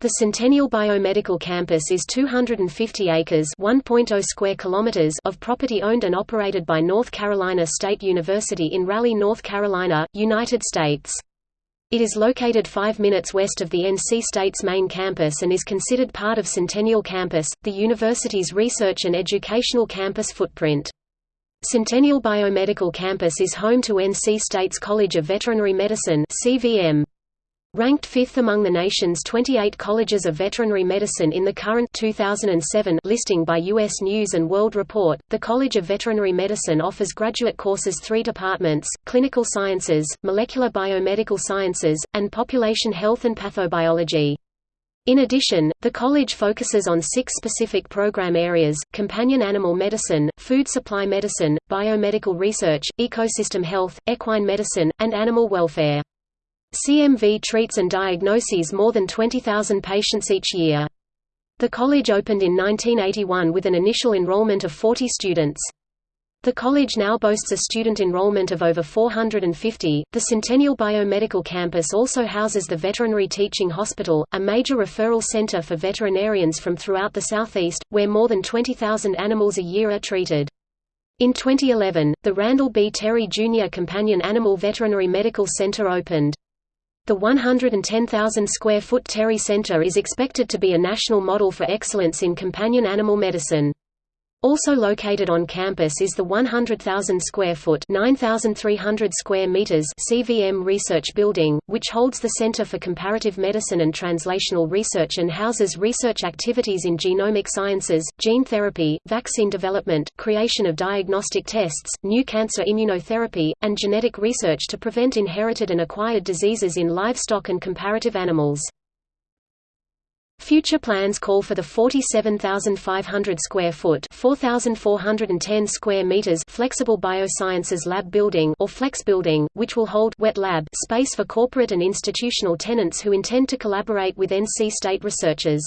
The Centennial Biomedical Campus is 250 acres (1.0 square kilometers) of property owned and operated by North Carolina State University in Raleigh, North Carolina, United States. It is located 5 minutes west of the NC State's main campus and is considered part of Centennial Campus, the university's research and educational campus footprint. Centennial Biomedical Campus is home to NC State's College of Veterinary Medicine (CVM). Ranked fifth among the nation's 28 colleges of veterinary medicine in the current 2007 listing by U.S. News & World Report, the College of Veterinary Medicine offers graduate courses three departments, clinical sciences, molecular biomedical sciences, and population health and pathobiology. In addition, the college focuses on six specific program areas, companion animal medicine, food supply medicine, biomedical research, ecosystem health, equine medicine, and animal welfare. CMV treats and diagnoses more than 20,000 patients each year. The college opened in 1981 with an initial enrollment of 40 students. The college now boasts a student enrollment of over 450. The Centennial Biomedical Campus also houses the Veterinary Teaching Hospital, a major referral center for veterinarians from throughout the Southeast, where more than 20,000 animals a year are treated. In 2011, the Randall B. Terry Jr. Companion Animal Veterinary Medical Center opened. The 110,000 square foot Terry Center is expected to be a national model for excellence in companion animal medicine. Also located on campus is the 100,000 square foot (9,300 square meters) CVM Research Building, which holds the Center for Comparative Medicine and Translational Research and houses research activities in genomic sciences, gene therapy, vaccine development, creation of diagnostic tests, new cancer immunotherapy, and genetic research to prevent inherited and acquired diseases in livestock and comparative animals. Future plans call for the 47,500 square foot (4,410 square meters) flexible biosciences lab building or flex building, which will hold wet lab space for corporate and institutional tenants who intend to collaborate with NC State researchers.